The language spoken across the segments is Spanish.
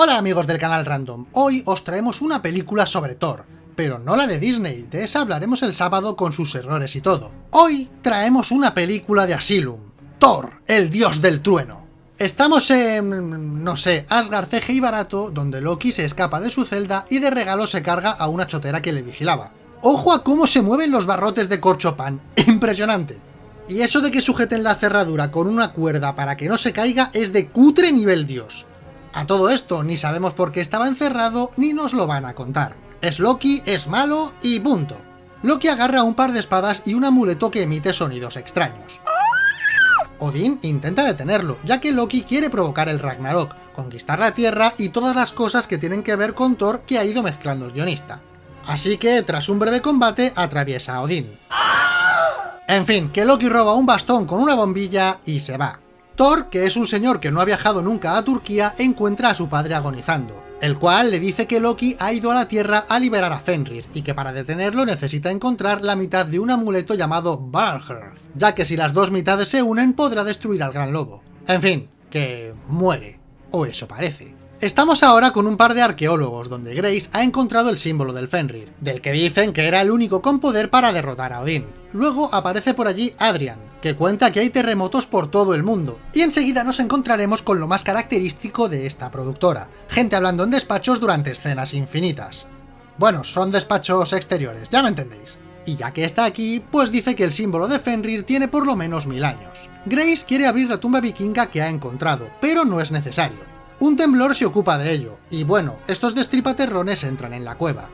Hola amigos del canal Random, hoy os traemos una película sobre Thor, pero no la de Disney, de esa hablaremos el sábado con sus errores y todo. Hoy traemos una película de Asylum, Thor, el dios del trueno. Estamos en, no sé, Asgard y barato, donde Loki se escapa de su celda y de regalo se carga a una chotera que le vigilaba. ¡Ojo a cómo se mueven los barrotes de Corchopan! ¡Impresionante! Y eso de que sujeten la cerradura con una cuerda para que no se caiga es de cutre nivel dios. A todo esto, ni sabemos por qué estaba encerrado, ni nos lo van a contar. Es Loki, es malo, y punto. Loki agarra un par de espadas y un amuleto que emite sonidos extraños. Odín intenta detenerlo, ya que Loki quiere provocar el Ragnarok, conquistar la Tierra y todas las cosas que tienen que ver con Thor que ha ido mezclando el guionista. Así que, tras un breve combate, atraviesa a Odín. En fin, que Loki roba un bastón con una bombilla y se va. Thor, que es un señor que no ha viajado nunca a Turquía, encuentra a su padre agonizando, el cual le dice que Loki ha ido a la Tierra a liberar a Fenrir, y que para detenerlo necesita encontrar la mitad de un amuleto llamado Balher, ya que si las dos mitades se unen podrá destruir al Gran Lobo. En fin, que muere, o eso parece. Estamos ahora con un par de arqueólogos, donde Grace ha encontrado el símbolo del Fenrir, del que dicen que era el único con poder para derrotar a Odín. Luego aparece por allí Adrian, que cuenta que hay terremotos por todo el mundo, y enseguida nos encontraremos con lo más característico de esta productora, gente hablando en despachos durante escenas infinitas. Bueno, son despachos exteriores, ya me entendéis. Y ya que está aquí, pues dice que el símbolo de Fenrir tiene por lo menos mil años. Grace quiere abrir la tumba vikinga que ha encontrado, pero no es necesario. Un temblor se ocupa de ello, y bueno, estos destripaterrones entran en la cueva.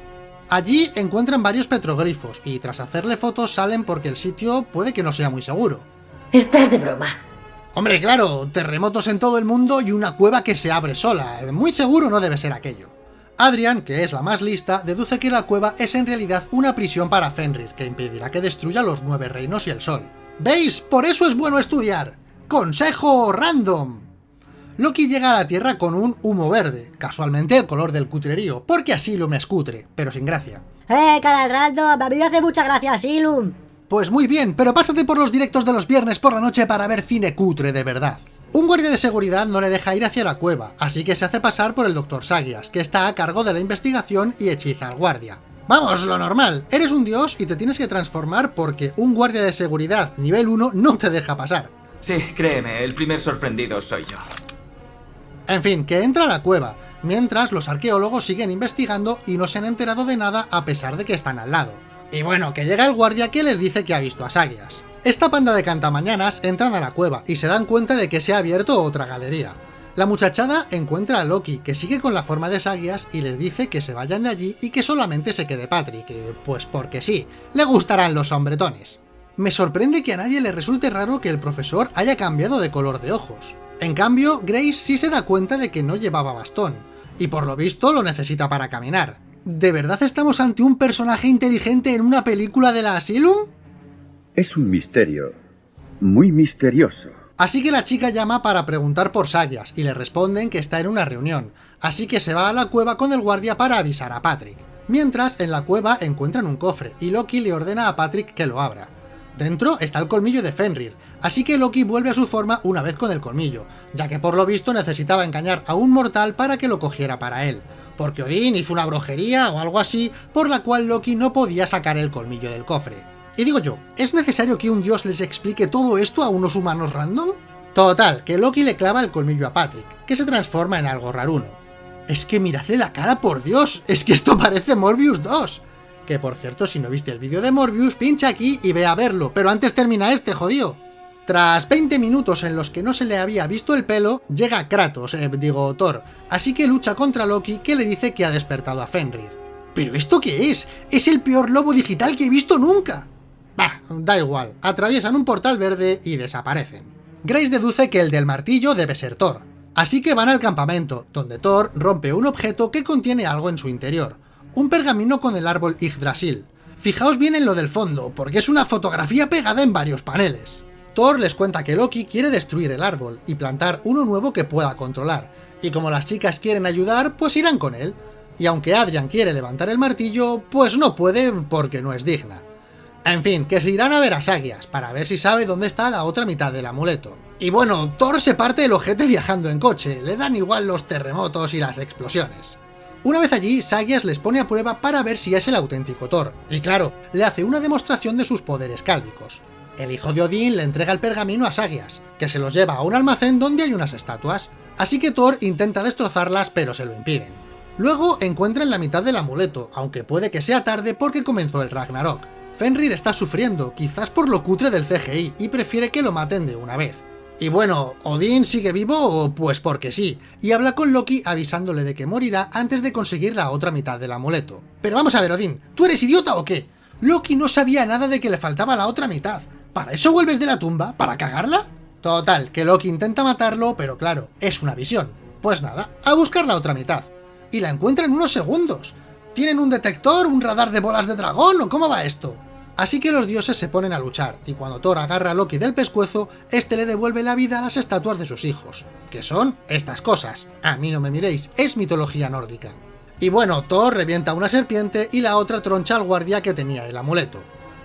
Allí encuentran varios petroglifos, y tras hacerle fotos salen porque el sitio puede que no sea muy seguro. Estás de broma. Hombre, claro, terremotos en todo el mundo y una cueva que se abre sola, muy seguro no debe ser aquello. Adrian, que es la más lista, deduce que la cueva es en realidad una prisión para Fenrir, que impedirá que destruya los nueve reinos y el sol. ¿Veis? Por eso es bueno estudiar. ¡Consejo random! Loki llega a la Tierra con un humo verde, casualmente el color del cutrerío, porque Asylum es cutre, pero sin gracia. ¡Eh, canal random! A mí me hace mucha gracia Asylum. Pues muy bien, pero pásate por los directos de los viernes por la noche para ver cine cutre de verdad. Un guardia de seguridad no le deja ir hacia la cueva, así que se hace pasar por el Dr. Sagias, que está a cargo de la investigación y hechiza al guardia. Vamos, lo normal, eres un dios y te tienes que transformar porque un guardia de seguridad nivel 1 no te deja pasar. Sí, créeme, el primer sorprendido soy yo. En fin, que entra a la cueva, mientras los arqueólogos siguen investigando y no se han enterado de nada a pesar de que están al lado. Y bueno, que llega el guardia que les dice que ha visto a Sagias. Esta panda de cantamañanas entran a la cueva y se dan cuenta de que se ha abierto otra galería. La muchachada encuentra a Loki, que sigue con la forma de Sagias y les dice que se vayan de allí y que solamente se quede Patrick, pues porque sí, le gustarán los hombretones. Me sorprende que a nadie le resulte raro que el profesor haya cambiado de color de ojos. En cambio, Grace sí se da cuenta de que no llevaba bastón, y por lo visto lo necesita para caminar. ¿De verdad estamos ante un personaje inteligente en una película de la Asylum? Es un misterio, muy misterioso. Así que la chica llama para preguntar por Sagias, y le responden que está en una reunión, así que se va a la cueva con el guardia para avisar a Patrick. Mientras, en la cueva encuentran un cofre, y Loki le ordena a Patrick que lo abra. Dentro está el colmillo de Fenrir, así que Loki vuelve a su forma una vez con el colmillo, ya que por lo visto necesitaba engañar a un mortal para que lo cogiera para él, porque Odín hizo una brujería o algo así, por la cual Loki no podía sacar el colmillo del cofre. Y digo yo, ¿es necesario que un dios les explique todo esto a unos humanos random? Total, que Loki le clava el colmillo a Patrick, que se transforma en algo raruno. Es que miradle la cara, por Dios, es que esto parece Morbius 2. Que por cierto, si no viste el vídeo de Morbius, pincha aquí y ve a verlo, pero antes termina este, jodido. Tras 20 minutos en los que no se le había visto el pelo, llega Kratos, eh, digo Thor, así que lucha contra Loki que le dice que ha despertado a Fenrir. ¿Pero esto qué es? ¡Es el peor lobo digital que he visto nunca! Bah, da igual, atraviesan un portal verde y desaparecen. Grace deduce que el del martillo debe ser Thor, así que van al campamento, donde Thor rompe un objeto que contiene algo en su interior, un pergamino con el árbol Yggdrasil. Fijaos bien en lo del fondo, porque es una fotografía pegada en varios paneles. Thor les cuenta que Loki quiere destruir el árbol y plantar uno nuevo que pueda controlar, y como las chicas quieren ayudar, pues irán con él. Y aunque Adrian quiere levantar el martillo, pues no puede porque no es digna. En fin, que se irán a ver a Sagias, para ver si sabe dónde está la otra mitad del amuleto. Y bueno, Thor se parte el ojete viajando en coche, le dan igual los terremotos y las explosiones. Una vez allí, Sagias les pone a prueba para ver si es el auténtico Thor, y claro, le hace una demostración de sus poderes cálvicos. El hijo de Odín le entrega el pergamino a Sagias, que se los lleva a un almacén donde hay unas estatuas, así que Thor intenta destrozarlas pero se lo impiden. Luego encuentran la mitad del amuleto, aunque puede que sea tarde porque comenzó el Ragnarok. Fenrir está sufriendo, quizás por lo cutre del CGI, y prefiere que lo maten de una vez. Y bueno, Odín sigue vivo, pues porque sí, y habla con Loki avisándole de que morirá antes de conseguir la otra mitad del amuleto. Pero vamos a ver, Odín, ¿tú eres idiota o qué? Loki no sabía nada de que le faltaba la otra mitad. ¿Para eso vuelves de la tumba? ¿Para cagarla? Total, que Loki intenta matarlo, pero claro, es una visión. Pues nada, a buscar la otra mitad. Y la encuentra en unos segundos. ¿Tienen un detector, un radar de bolas de dragón o cómo va esto? Así que los dioses se ponen a luchar, y cuando Thor agarra a Loki del pescuezo, este le devuelve la vida a las estatuas de sus hijos, que son estas cosas. A mí no me miréis, es mitología nórdica. Y bueno, Thor revienta una serpiente y la otra troncha al guardia que tenía el amuleto.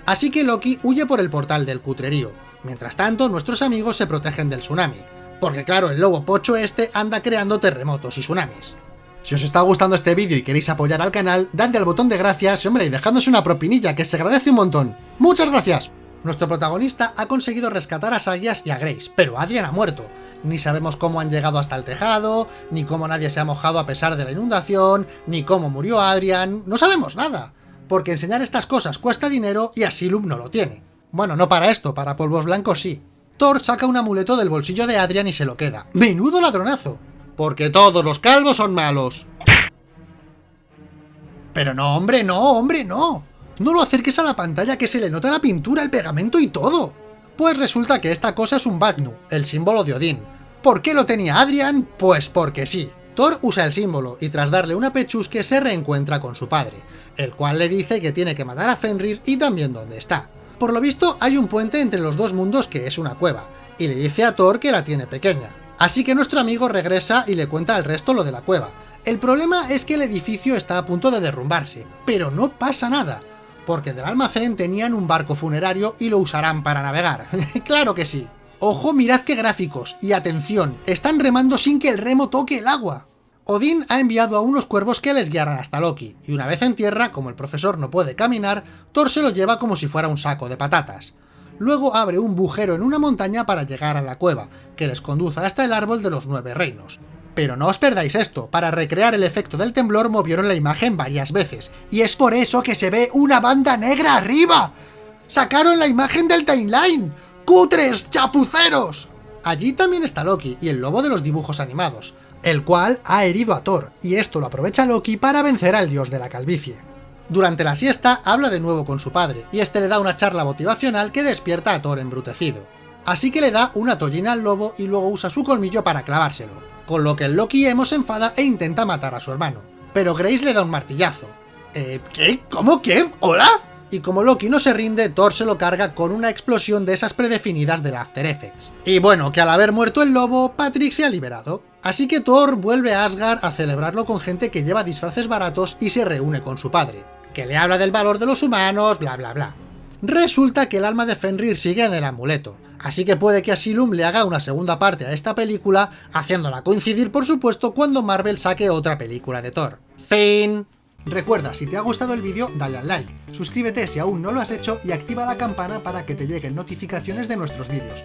Así que Loki huye por el portal del cutrerío. Mientras tanto, nuestros amigos se protegen del tsunami. Porque claro, el lobo pocho este anda creando terremotos y tsunamis. Si os está gustando este vídeo y queréis apoyar al canal, dadle al botón de gracias, hombre, y dejadnos una propinilla, que se agradece un montón. ¡Muchas gracias! Nuestro protagonista ha conseguido rescatar a Sagias y a Grace, pero Adrian ha muerto. Ni sabemos cómo han llegado hasta el tejado, ni cómo nadie se ha mojado a pesar de la inundación, ni cómo murió Adrian, no sabemos nada. Porque enseñar estas cosas cuesta dinero y Asylum no lo tiene. Bueno, no para esto, para polvos blancos sí. Thor saca un amuleto del bolsillo de Adrian y se lo queda. ¡Menudo ladronazo! Porque todos los calvos son malos. Pero no, hombre, no, hombre, no. No lo acerques a la pantalla que se le nota la pintura, el pegamento y todo. Pues resulta que esta cosa es un Bagnu, el símbolo de Odín. ¿Por qué lo tenía Adrian? Pues porque sí. Thor usa el símbolo y tras darle una pechusque se reencuentra con su padre, el cual le dice que tiene que matar a Fenrir y también dónde está. Por lo visto hay un puente entre los dos mundos que es una cueva, y le dice a Thor que la tiene pequeña. Así que nuestro amigo regresa y le cuenta al resto lo de la cueva. El problema es que el edificio está a punto de derrumbarse, pero no pasa nada, porque del almacén tenían un barco funerario y lo usarán para navegar. ¡Claro que sí! Ojo, mirad qué gráficos, y atención, están remando sin que el remo toque el agua. Odín ha enviado a unos cuervos que les guiaran hasta Loki, y una vez en tierra, como el profesor no puede caminar, Thor se lo lleva como si fuera un saco de patatas luego abre un bujero en una montaña para llegar a la cueva, que les conduce hasta el árbol de los nueve reinos. Pero no os perdáis esto, para recrear el efecto del temblor movieron la imagen varias veces, y es por eso que se ve una banda negra arriba. ¡Sacaron la imagen del timeline! ¡Cutres, chapuceros! Allí también está Loki y el lobo de los dibujos animados, el cual ha herido a Thor, y esto lo aprovecha Loki para vencer al dios de la calvicie. Durante la siesta habla de nuevo con su padre, y este le da una charla motivacional que despierta a Thor embrutecido. Así que le da una tollina al lobo y luego usa su colmillo para clavárselo, con lo que el Loki Emo se enfada e intenta matar a su hermano. Pero Grace le da un martillazo. ¿Eh? ¿Qué? ¿Cómo? ¿Qué? ¿Hola? Y como Loki no se rinde, Thor se lo carga con una explosión de esas predefinidas del After Effects. Y bueno, que al haber muerto el lobo, Patrick se ha liberado. Así que Thor vuelve a Asgard a celebrarlo con gente que lleva disfraces baratos y se reúne con su padre que le habla del valor de los humanos, bla bla bla. Resulta que el alma de Fenrir sigue en el amuleto, así que puede que Asylum le haga una segunda parte a esta película, haciéndola coincidir por supuesto cuando Marvel saque otra película de Thor. Fin. Recuerda, si te ha gustado el vídeo, dale al like, suscríbete si aún no lo has hecho y activa la campana para que te lleguen notificaciones de nuestros vídeos.